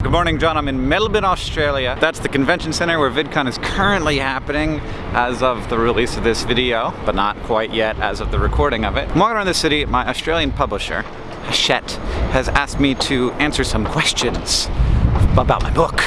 Good morning, John. I'm in Melbourne, Australia. That's the convention center where VidCon is currently happening as of the release of this video, but not quite yet as of the recording of it. I'm walking around the city. My Australian publisher, Hachette, has asked me to answer some questions about my book.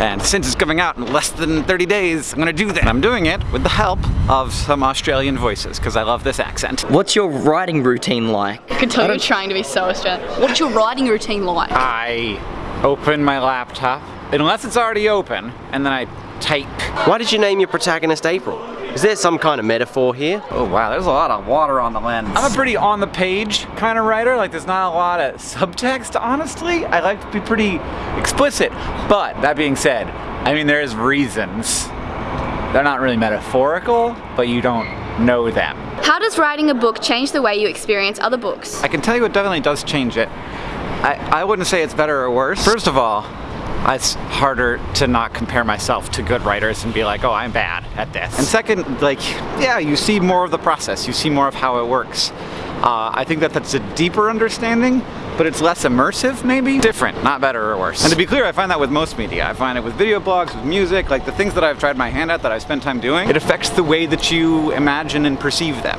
And since it's coming out in less than 30 days, I'm gonna do that. I'm doing it with the help of some Australian voices, because I love this accent. What's your writing routine like? I could tell you're trying to be so Australian. What's your writing routine like? I open my laptop, unless it's already open, and then I type. Why did you name your protagonist April? Is there some kind of metaphor here? Oh wow, there's a lot of water on the lens. I'm a pretty on the page kind of writer, like there's not a lot of subtext, honestly. I like to be pretty explicit. But, that being said, I mean there's reasons. They're not really metaphorical, but you don't know them. How does writing a book change the way you experience other books? I can tell you it definitely does change it. I, I wouldn't say it's better or worse. First of all, it's harder to not compare myself to good writers and be like, oh, I'm bad at this. And second, like, yeah, you see more of the process. You see more of how it works. Uh, I think that that's a deeper understanding, but it's less immersive, maybe? Different, not better or worse. And to be clear, I find that with most media. I find it with video blogs, with music, like the things that I've tried my hand at, that I've spent time doing, it affects the way that you imagine and perceive them.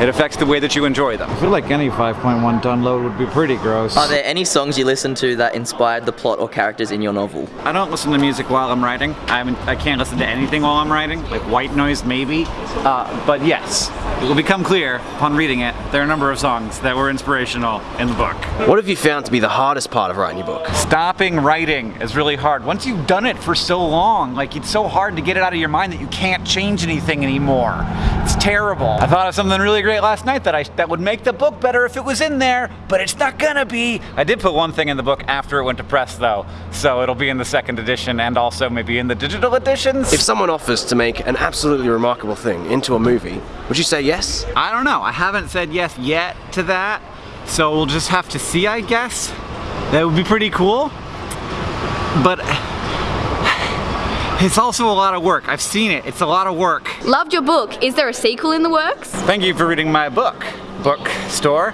It affects the way that you enjoy them. I feel like any 5.1 download would be pretty gross. Are there any songs you listen to that inspired the plot or characters in your novel? I don't listen to music while I'm writing. I, haven't, I can't listen to anything while I'm writing, like white noise maybe. Uh, but yes, it will become clear upon reading it, there are a number of songs that were inspirational in the book. What have you found to be the hardest part of writing your book? Stopping writing is really hard. Once you've done it for so long, like it's so hard to get it out of your mind that you can't change anything anymore. It's terrible. I thought of something really great last night that I that would make the book better if it was in there, but it's not gonna be. I did put one thing in the book after it went to press though, so it'll be in the second edition and also maybe in the digital editions. If someone offers to make an absolutely remarkable thing into a movie, would you say yes? I don't know. I haven't said yes yet to that, so we'll just have to see, I guess. That would be pretty cool. But it's also a lot of work. I've seen it. It's a lot of work. Loved your book. Is there a sequel in the works? Thank you for reading my book. Bookstore.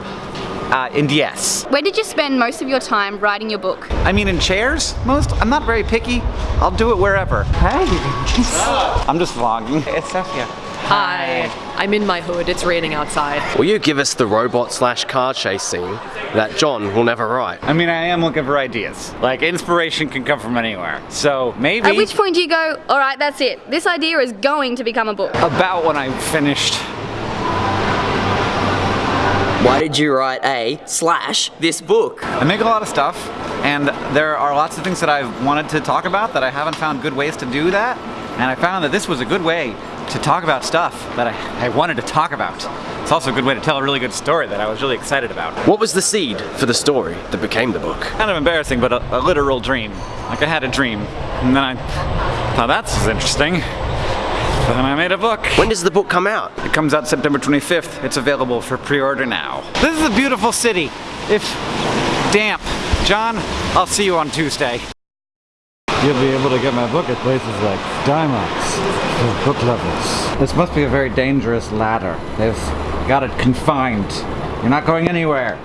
Uh, and yes. Where did you spend most of your time writing your book? I mean in chairs, most. I'm not very picky. I'll do it wherever. Hey. I'm just vlogging. It's Sophia. Hi. I'm in my hood. It's raining outside. Will you give us the robot slash car chase scene that John will never write? I mean, I am looking for ideas. Like, inspiration can come from anywhere. So, maybe... At which point do you go, all right, that's it. This idea is going to become a book. About when I finished Why did you write a slash this book? I make a lot of stuff, and there are lots of things that I've wanted to talk about that I haven't found good ways to do that, and I found that this was a good way to talk about stuff that I, I wanted to talk about. It's also a good way to tell a really good story that I was really excited about. What was the seed for the story that became the book? Kind of embarrassing, but a, a literal dream. Like I had a dream, and then I thought that's interesting. Then I made a book. When does the book come out? It comes out September 25th. It's available for pre-order now. This is a beautiful city. If damp. John, I'll see you on Tuesday. You'll be able to get my book at places like Dymocks for book lovers. This must be a very dangerous ladder. They've got it confined. You're not going anywhere.